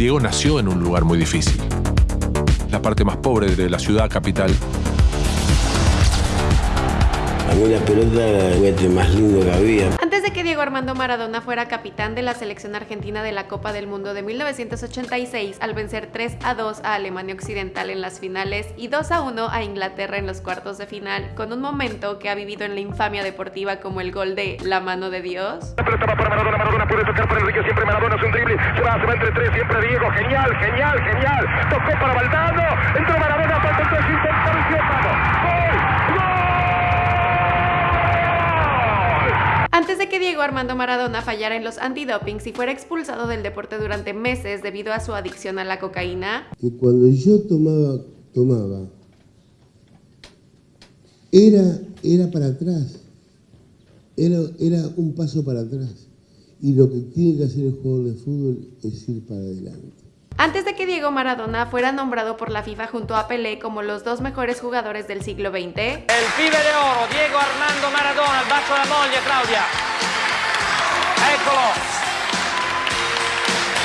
Diego nació en un lugar muy difícil. La parte más pobre de la ciudad capital. A mí la pelota era el juguete más lindo que había. Antes de que Diego Armando Maradona fuera capitán de la selección argentina de la Copa del Mundo de 1986 al vencer 3 a 2 a Alemania Occidental en las finales y 2 a 1 a Inglaterra en los cuartos de final, con un momento que ha vivido en la infamia deportiva como el gol de la mano de Dios. La pelota va para Maradona, Maradona puede tocar para Enrique, siempre Maradona es un drible, se va, se va entre tres, siempre Diego, genial, genial, genial, tocó para Valdano, entró Maradona, falta el 3, intenta, vamos, gol, gol. Antes de que Diego Armando Maradona fallara en los antidopings y fuera expulsado del deporte durante meses debido a su adicción a la cocaína, Que cuando yo tomaba, tomaba, era, era para atrás. Era, era un paso para atrás. Y lo que tiene que hacer el jugador de fútbol es ir para adelante. Antes de que Diego Maradona fuera nombrado por la FIFA junto a Pelé como los dos mejores jugadores del siglo XX, El pibe de oro, Diego Armando Maradona, il bacio alla moglie Claudia. Eccolo.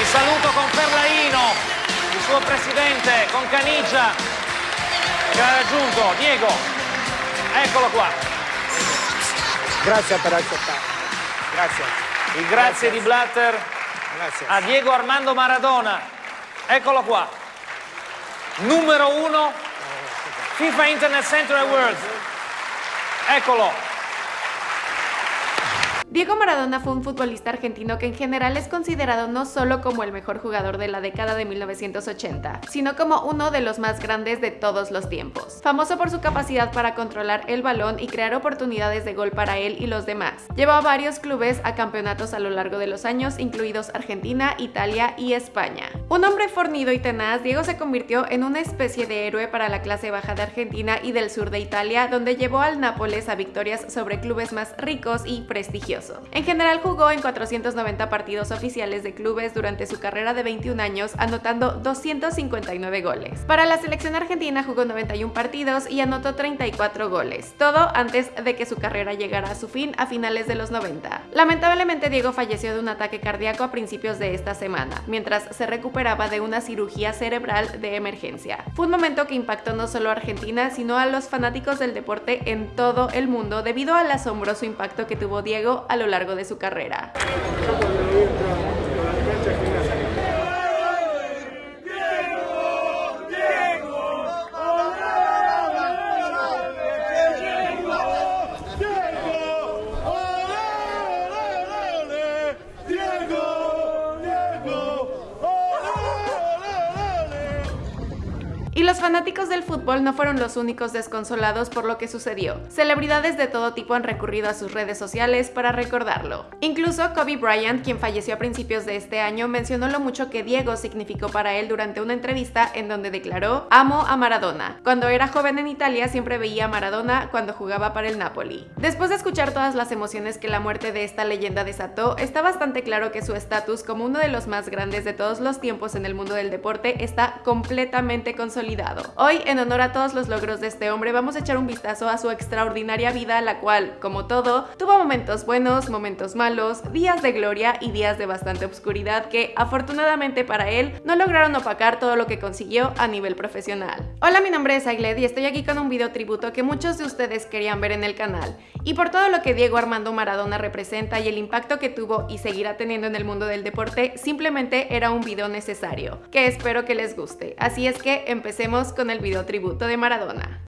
Il saluto con Ferlaino, il suo presidente, con Canigia, che ha raggiunto. Diego, eccolo qua. Gracias per accettare. Grazie. Il grazie di Blatter Grazie. a Diego Armando Maradona. Eccolo qua. Numero uno, FIFA Internet Center Awards. Eccolo. Diego Maradona fue un futbolista argentino que en general es considerado no solo como el mejor jugador de la década de 1980, sino como uno de los más grandes de todos los tiempos. Famoso por su capacidad para controlar el balón y crear oportunidades de gol para él y los demás. Llevó a varios clubes a campeonatos a lo largo de los años, incluidos Argentina, Italia y España. Un hombre fornido y tenaz, Diego se convirtió en una especie de héroe para la clase baja de Argentina y del sur de Italia, donde llevó al Nápoles a victorias sobre clubes más ricos y prestigiosos. En general jugó en 490 partidos oficiales de clubes durante su carrera de 21 años, anotando 259 goles. Para la selección argentina jugó 91 partidos y anotó 34 goles, todo antes de que su carrera llegara a su fin a finales de los 90. Lamentablemente Diego falleció de un ataque cardíaco a principios de esta semana, mientras se recuperaba de una cirugía cerebral de emergencia. Fue un momento que impactó no solo a Argentina, sino a los fanáticos del deporte en todo el mundo debido al asombroso impacto que tuvo Diego a lo largo de su carrera. Fanáticos del fútbol no fueron los únicos desconsolados por lo que sucedió. Celebridades de todo tipo han recurrido a sus redes sociales para recordarlo. Incluso Kobe Bryant, quien falleció a principios de este año, mencionó lo mucho que Diego significó para él durante una entrevista en donde declaró Amo a Maradona. Cuando era joven en Italia siempre veía a Maradona cuando jugaba para el Napoli. Después de escuchar todas las emociones que la muerte de esta leyenda desató, está bastante claro que su estatus como uno de los más grandes de todos los tiempos en el mundo del deporte está completamente consolidado Hoy, en honor a todos los logros de este hombre, vamos a echar un vistazo a su extraordinaria vida, la cual, como todo, tuvo momentos buenos, momentos malos, días de gloria y días de bastante obscuridad que, afortunadamente para él, no lograron opacar todo lo que consiguió a nivel profesional. Hola, mi nombre es Aigled y estoy aquí con un video tributo que muchos de ustedes querían ver en el canal. Y por todo lo que Diego Armando Maradona representa y el impacto que tuvo y seguirá teniendo en el mundo del deporte, simplemente era un video necesario, que espero que les guste. Así es que empecemos con el video tributo de Maradona.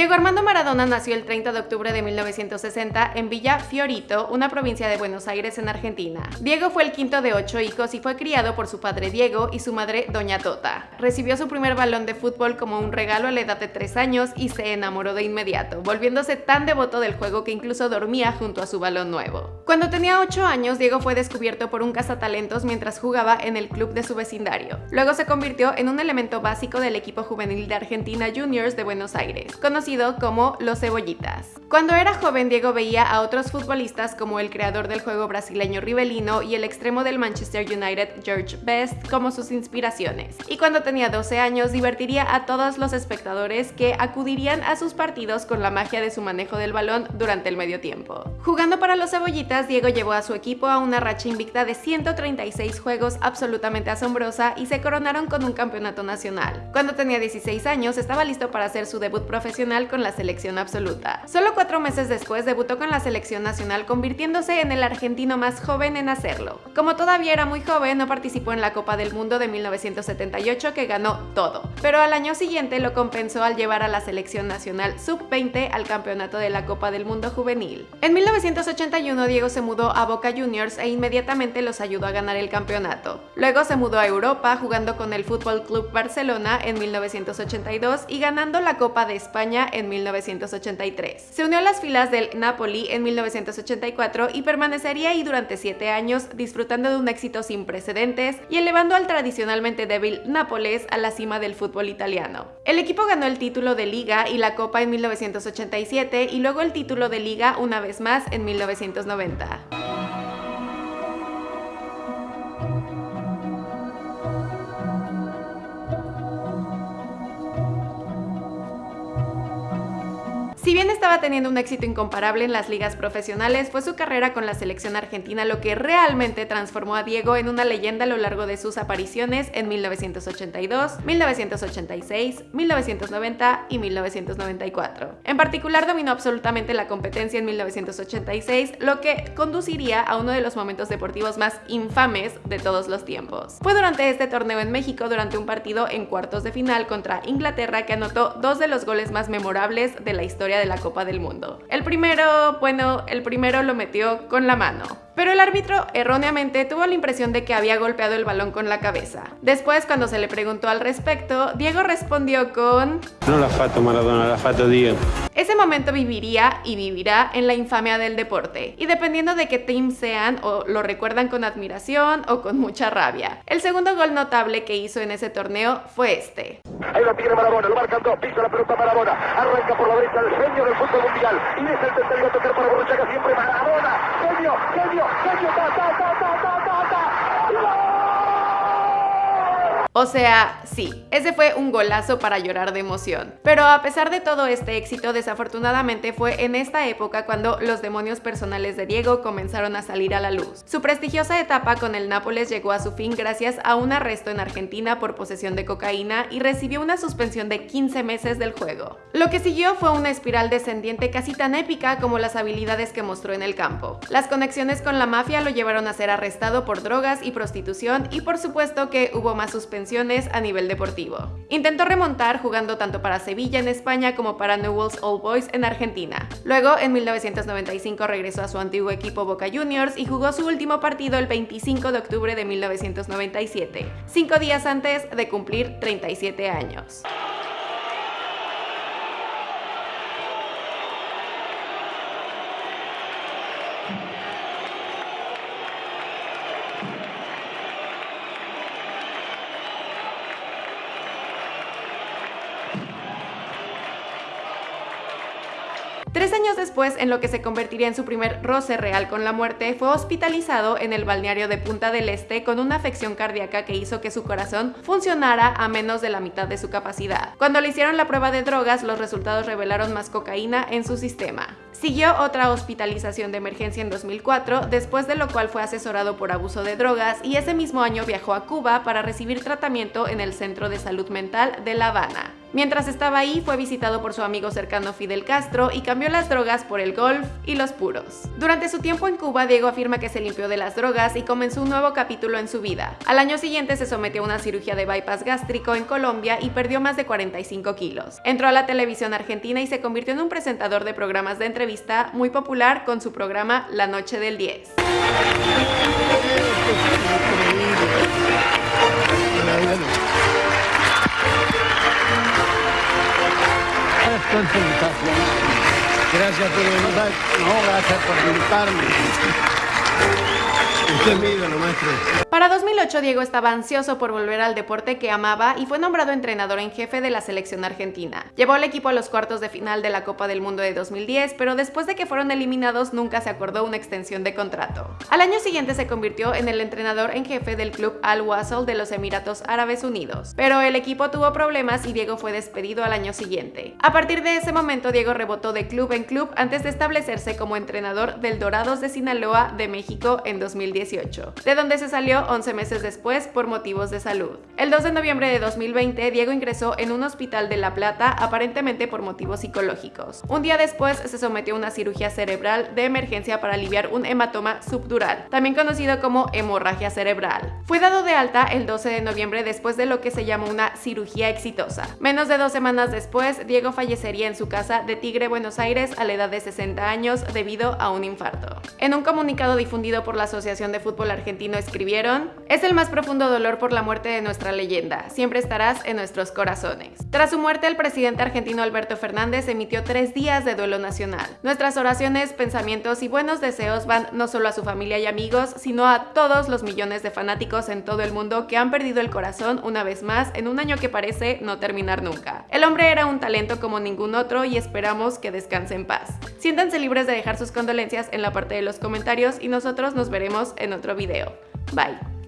Diego Armando Maradona nació el 30 de octubre de 1960 en Villa Fiorito, una provincia de Buenos Aires en Argentina. Diego fue el quinto de ocho hijos y fue criado por su padre Diego y su madre Doña Tota. Recibió su primer balón de fútbol como un regalo a la edad de 3 años y se enamoró de inmediato, volviéndose tan devoto del juego que incluso dormía junto a su balón nuevo. Cuando tenía 8 años, Diego fue descubierto por un cazatalentos mientras jugaba en el club de su vecindario. Luego se convirtió en un elemento básico del equipo juvenil de Argentina Juniors de Buenos Aires. Como los cebollitas. Cuando era joven, Diego veía a otros futbolistas como el creador del juego brasileño Rivelino y el extremo del Manchester United George Best como sus inspiraciones. Y cuando tenía 12 años, divertiría a todos los espectadores que acudirían a sus partidos con la magia de su manejo del balón durante el medio tiempo. Jugando para los cebollitas, Diego llevó a su equipo a una racha invicta de 136 juegos absolutamente asombrosa y se coronaron con un campeonato nacional. Cuando tenía 16 años, estaba listo para hacer su debut profesional con la selección absoluta. Solo cuatro meses después debutó con la selección nacional convirtiéndose en el argentino más joven en hacerlo. Como todavía era muy joven, no participó en la Copa del Mundo de 1978 que ganó todo, pero al año siguiente lo compensó al llevar a la selección nacional sub-20 al campeonato de la Copa del Mundo juvenil. En 1981 Diego se mudó a Boca Juniors e inmediatamente los ayudó a ganar el campeonato. Luego se mudó a Europa jugando con el Fútbol Club Barcelona en 1982 y ganando la Copa de España en 1983 unió a las filas del Napoli en 1984 y permanecería ahí durante 7 años disfrutando de un éxito sin precedentes y elevando al tradicionalmente débil Nápoles a la cima del fútbol italiano. El equipo ganó el título de Liga y la Copa en 1987 y luego el título de Liga una vez más en 1990. Si bien estaba teniendo un éxito incomparable en las ligas profesionales, fue su carrera con la selección argentina lo que realmente transformó a Diego en una leyenda a lo largo de sus apariciones en 1982, 1986, 1990 y 1994. En particular dominó absolutamente la competencia en 1986, lo que conduciría a uno de los momentos deportivos más infames de todos los tiempos. Fue durante este torneo en México, durante un partido en cuartos de final contra Inglaterra, que anotó dos de los goles más memorables de la historia de la Copa del Mundo. El primero, bueno, el primero lo metió con la mano. Pero el árbitro erróneamente tuvo la impresión de que había golpeado el balón con la cabeza. Después, cuando se le preguntó al respecto, Diego respondió con... No la fato Maradona, la fato Diego. Ese momento viviría y vivirá en la infamia del deporte, y dependiendo de qué team sean, o lo recuerdan con admiración o con mucha rabia. El segundo gol notable que hizo en ese torneo fue este. Ahí lo tiene Maradona, lo marcan dos, pisa la pelota Maradona, arranca por la derecha el genio del fútbol mundial, y es el tercero a tocar para Borruchaga siempre Maradona, genio, genio, o sea, sí, ese fue un golazo para llorar de emoción. Pero a pesar de todo este éxito, desafortunadamente fue en esta época cuando los demonios personales de Diego comenzaron a salir a la luz. Su prestigiosa etapa con el Nápoles llegó a su fin gracias a un arresto en Argentina por posesión de cocaína y recibió una suspensión de 15 meses del juego. Lo que siguió fue una espiral descendiente casi tan épica como las habilidades que mostró en el campo. Las conexiones con la mafia lo llevaron a ser arrestado por drogas y prostitución y por supuesto que hubo más a nivel deportivo. Intentó remontar jugando tanto para Sevilla en España como para Newell's Old Boys en Argentina. Luego, en 1995 regresó a su antiguo equipo Boca Juniors y jugó su último partido el 25 de octubre de 1997, cinco días antes de cumplir 37 años. Tres años después, en lo que se convertiría en su primer roce real con la muerte, fue hospitalizado en el balneario de Punta del Este con una afección cardíaca que hizo que su corazón funcionara a menos de la mitad de su capacidad. Cuando le hicieron la prueba de drogas, los resultados revelaron más cocaína en su sistema. Siguió otra hospitalización de emergencia en 2004, después de lo cual fue asesorado por abuso de drogas y ese mismo año viajó a Cuba para recibir tratamiento en el Centro de Salud Mental de La Habana. Mientras estaba ahí, fue visitado por su amigo cercano Fidel Castro y cambió las drogas por el golf y los puros. Durante su tiempo en Cuba, Diego afirma que se limpió de las drogas y comenzó un nuevo capítulo en su vida. Al año siguiente se sometió a una cirugía de bypass gástrico en Colombia y perdió más de 45 kilos. Entró a la televisión argentina y se convirtió en un presentador de programas de entrevista muy popular con su programa La Noche del 10. Gracias por No, gracias por invitarme. Usted es mi ídolo, maestro. Para 2008 Diego estaba ansioso por volver al deporte que amaba y fue nombrado entrenador en jefe de la selección argentina. Llevó al equipo a los cuartos de final de la Copa del Mundo de 2010, pero después de que fueron eliminados nunca se acordó una extensión de contrato. Al año siguiente se convirtió en el entrenador en jefe del club Al Wasl de los Emiratos Árabes Unidos, pero el equipo tuvo problemas y Diego fue despedido al año siguiente. A partir de ese momento Diego rebotó de club en club antes de establecerse como entrenador del Dorados de Sinaloa de México en 2018, de donde se salió 11 meses después por motivos de salud. El 2 de noviembre de 2020 Diego ingresó en un hospital de La Plata aparentemente por motivos psicológicos. Un día después se sometió a una cirugía cerebral de emergencia para aliviar un hematoma subdural, también conocido como hemorragia cerebral. Fue dado de alta el 12 de noviembre después de lo que se llamó una cirugía exitosa. Menos de dos semanas después, Diego fallecería en su casa de Tigre, Buenos Aires a la edad de 60 años debido a un infarto. En un comunicado difundido por la Asociación de Fútbol Argentino escribieron, es el más profundo dolor por la muerte de nuestra leyenda, siempre estarás en nuestros corazones. Tras su muerte, el presidente argentino Alberto Fernández emitió tres días de duelo nacional. Nuestras oraciones, pensamientos y buenos deseos van no solo a su familia y amigos, sino a todos los millones de fanáticos en todo el mundo que han perdido el corazón una vez más en un año que parece no terminar nunca. El hombre era un talento como ningún otro y esperamos que descanse en paz. Siéntanse libres de dejar sus condolencias en la parte de los comentarios y nosotros nos veremos en otro video. Bye.